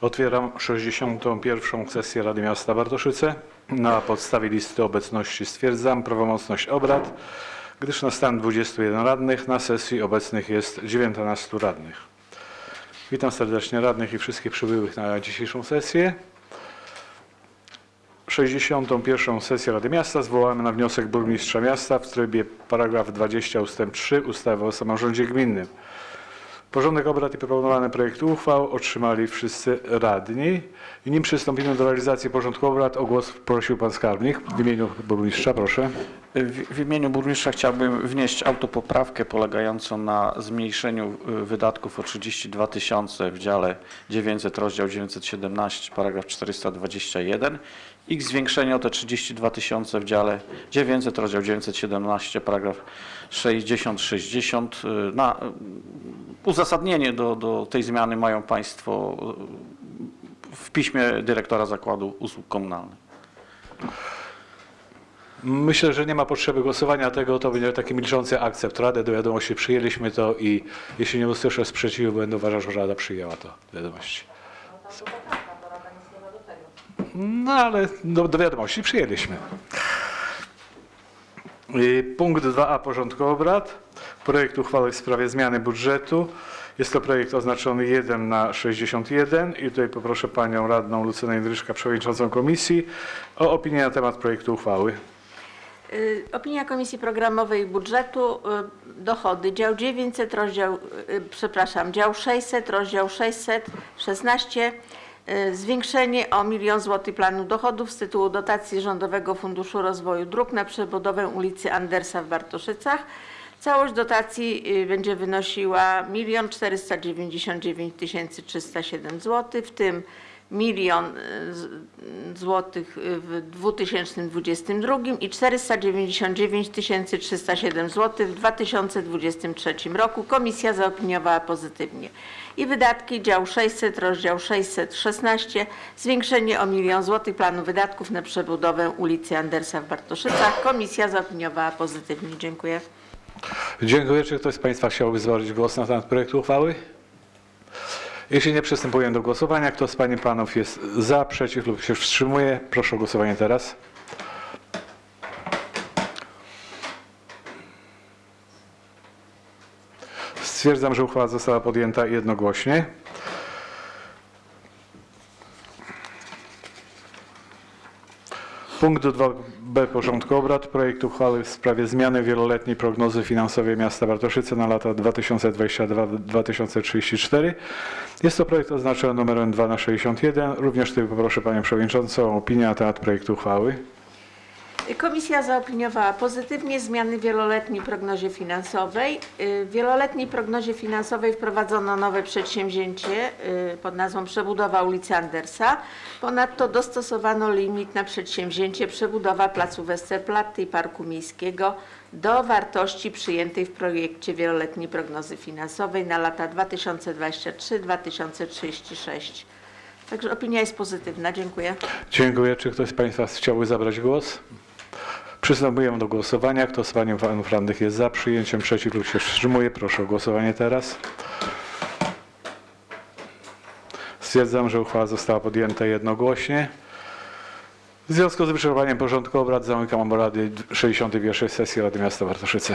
Otwieram 61. sesję Rady Miasta Bartoszyce. Na podstawie listy obecności stwierdzam prawomocność obrad, gdyż na stan 21 radnych na sesji obecnych jest 19 radnych. Witam serdecznie radnych i wszystkich przybyłych na dzisiejszą sesję. 61. sesję Rady Miasta zwołamy na wniosek burmistrza miasta w trybie paragraf 20 ust. 3 ustawy o samorządzie gminnym. Porządek obrad i proponowane projekty uchwał otrzymali wszyscy radni. I nim przystąpimy do realizacji porządku obrad, o głos prosił pan skarbnik. W imieniu burmistrza, proszę. W, imieniu burmistrza chciałbym wnieść autopoprawkę polegającą na zmniejszeniu y, wydatków o 32 tysiące w dziale 900, rozdział 917, paragraf 421 i zwiększenie o te 32 tysiące w dziale 900, rozdział 917, paragraf 60-60. y, Na y, uzasadnienie do, do tej zmiany mają Państwo w piśmie dyrektora Zakładu Usług Komunalnych. Myślę, że nie ma potrzeby głosowania tego, to będzie taki milczący akcept Rady. Do wiadomości przyjęliśmy to i jeśli nie usłyszę sprzeciwu, będę uważał, że Rada przyjęła to do wiadomości. No ale do, do wiadomości przyjęliśmy. Punkt 2a porządku obrad. Projekt uchwały w sprawie zmiany budżetu. Jest to projekt oznaczony 1 na 61 i tutaj poproszę panią radną Lucynę Jędryczka, przewodniczącą komisji, o opinię na temat projektu uchwały. Y, Opinia Komisji Programowej Budżetu, y, dochody, dział 900, rozdział, y, przepraszam, dział 600, rozdział 616, y, zwiększenie o milion złotych planu dochodów z tytułu dotacji Rządowego Funduszu Rozwoju Dróg na przebudowę ulicy Andersa w Bartoszycach. Całość dotacji będzie wynosiła 1 499 307 zł, w tym milion y, złotych w 2022 i 499 307 zł w 2023 roku. Komisja zaopiniowała pozytywnie. I wydatki dział 600, rozdział 616, zwiększenie o milion złotych planu wydatków na przebudowę ulicy Andersa w Bartoszycach. Komisja zaopiniowała pozytywnie. Dziękuję. Dziękuję. Czy ktoś z Państwa chciałby zabrać głos na temat projektu uchwały? Jeśli nie, przystępuję do głosowania. Kto z Pań i Panów jest za, przeciw lub się wstrzymuje? Proszę o głosowanie teraz. Stwierdzam, że uchwała została podjęta jednogłośnie. Punkt 2b porządku obrad. Projekt uchwały w sprawie zmiany wieloletniej prognozy finansowej miasta Bartoszyce na lata 2022-2034. Jest to projekt oznaczony numerem 2 na 61. Również tutaj poproszę Panią Przewodniczącą o opinię na temat projektu uchwały. Komisja zaopiniowała pozytywnie zmiany w wieloletniej prognozie finansowej. Y, W wieloletniej prognozie finansowej wprowadzono nowe przedsięwzięcie y, pod nazwą przebudowa ulicy Andersa. Ponadto dostosowano limit na przedsięwzięcie przebudowa placu Westerplatte i Parku Miejskiego do wartości przyjętej w projekcie wieloletniej prognozy finansowej na lata 2023-2036. Także opinia jest pozytywna. Dziękuję. Dziękuję. Czy ktoś z Państwa chciałby zabrać głos? Przystępujemy do głosowania. Kto z Pań i Panów Radnych jest za przyjęciem, przeciw lub się wstrzymuje? Proszę o głosowanie teraz. Stwierdzam, że uchwała została podjęta jednogłośnie. W związku z wyczerpaniem porządku obrad zamykam obrady 61. sesji Rady Miasta Bartoszyce.